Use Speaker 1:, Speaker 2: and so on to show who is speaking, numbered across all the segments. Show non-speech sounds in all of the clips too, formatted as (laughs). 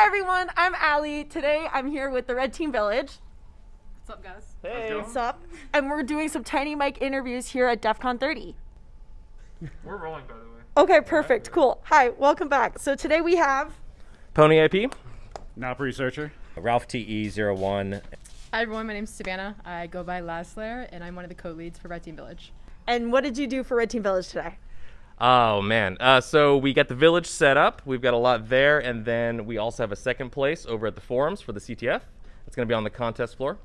Speaker 1: Hi everyone, I'm Allie. Today I'm here with the Red Team Village.
Speaker 2: What's up, guys?
Speaker 3: Hey.
Speaker 1: What's up? And we're doing some tiny mic interviews here at DEF CON 30. (laughs)
Speaker 3: We're rolling, by the way.
Speaker 1: Okay, perfect, cool. Hi, welcome back. So today we have
Speaker 4: Pony IP.
Speaker 5: Nop researcher.
Speaker 6: Ralph TE01.
Speaker 2: Hi, everyone. My name's Savannah. I go by Laslair, and I'm one of the co-leads for Red Team Village.
Speaker 1: and what did you do for Red Team Village today?
Speaker 4: Oh man. Uh, so we got the village set up. We've got a lot there, and then we also have a second place over at the forums for the CTF. It's going to be on the contest floor.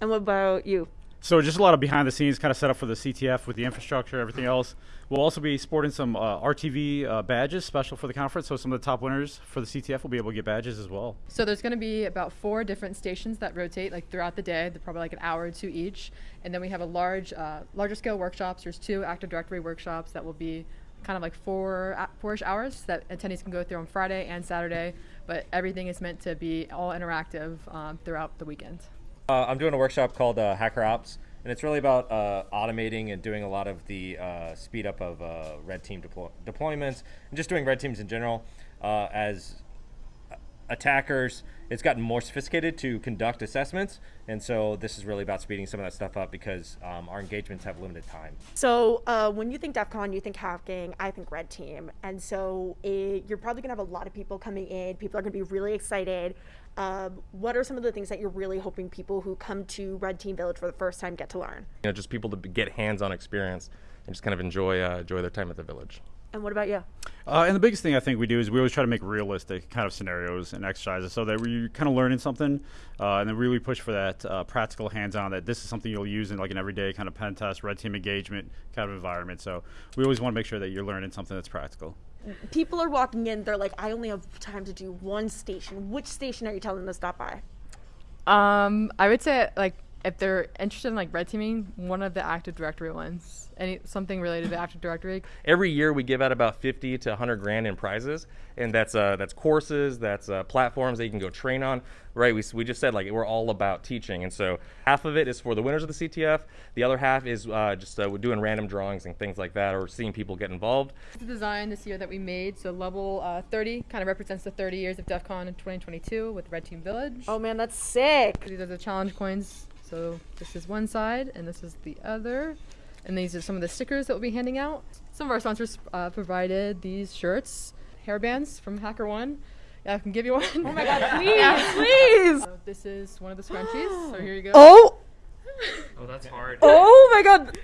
Speaker 1: And what about you?
Speaker 5: So just a lot of behind the scenes kind of set up for the CTF with the infrastructure, everything else. We'll also be sporting some uh, RTV uh, badges special for the conference. So some of the top winners for the CTF will be able to get badges as well.
Speaker 2: So there's going to be about four different stations that rotate like throughout the day. They're probably like an hour or two each, and then we have a large, uh, larger scale workshops. There's two Active Directory workshops that will be kind of like four, uh, four-ish hours that attendees can go through on Friday and Saturday. But everything is meant to be all interactive um, throughout the weekend.
Speaker 6: Uh, I'm doing a workshop called uh, Hacker Ops, and it's really about uh, automating and doing a lot of the uh, speed up of uh, red team deploy- deployments and just doing red teams in general. Uh, as attackers, it's gotten more sophisticated to conduct assessments, and so this is really about speeding some of that stuff up because um, our engagements have limited time.
Speaker 1: So uh, when you think DEF CON, you think hacking, I think Red Team. And so it, you're probably going to have a lot of people coming in. People are going to be really excited. Um, what are some of the things that you're really hoping people who come to Red Team Village for the first time get to learn?
Speaker 4: You know, just people to get hands-on experience and just kind of enjoy uh, enjoy their time at the village.
Speaker 1: And what about you?
Speaker 5: Uh, and the biggest thing I think we do is we always try to make realistic kind of scenarios and exercises so that we're kind of learning something uh, and then really push for that uh, practical hands-on that this is something you'll use in like an everyday kind of pen test, red team engagement kind of environment. So we always want to make sure that you're learning something that's practical.
Speaker 1: People are walking in, they're like, I only have time to do one station. Which station are you telling them to stop by?
Speaker 2: Um, I would say like if they're interested in like red teaming, one of the Active Directory ones, any something related to Active Directory.
Speaker 4: Every year we give out about 50 to 100 grand in prizes, and that's uh, that's courses, that's uh, platforms that you can go train on. Right? We, we just said like we're all about teaching, and so half of it is for the winners of the CTF. The other half is uh, just uh, doing random drawings and things like that, or seeing people get involved.
Speaker 2: The design this year that we made, so level uh, 30 kind of represents the 30 years of DEF CON in 2022 with Red Team Village.
Speaker 1: Oh man, that's sick.
Speaker 2: These are the challenge coins. So this is one side and this is the other. And these are some of the stickers that we'll be handing out. Some of our sponsors uh, provided these shirts, hairbands from HackerOne. Yeah, I can give you one. Oh my god, (laughs)
Speaker 1: Please, yeah, please.
Speaker 2: So this is one of the scrunchies. So here you go. (gasps)
Speaker 1: Oh, (laughs)
Speaker 3: Oh, that's hard.
Speaker 1: oh my god.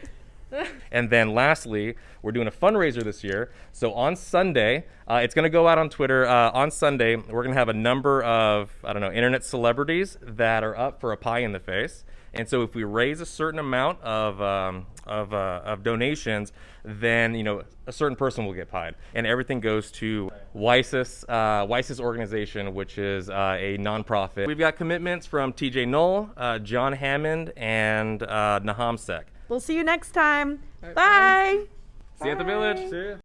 Speaker 1: (laughs)
Speaker 4: And then lastly, we're doing a fundraiser this year. So on Sunday, uh, it's going to go out on Twitter. Uh, on Sunday, we're going to have a number of, I don't know, internet celebrities that are up for a pie in the face. And so if we raise a certain amount of, um, of, uh, of donations, then, you know, a certain person will get pied. And everything goes to WiCyS, uh, organization, which is uh, a nonprofit. We've got commitments from TJ Null, uh, John Hammond, and uh, Sek.
Speaker 1: We'll see you next time.
Speaker 2: right,
Speaker 1: Bye.
Speaker 4: See you at the village. See ya.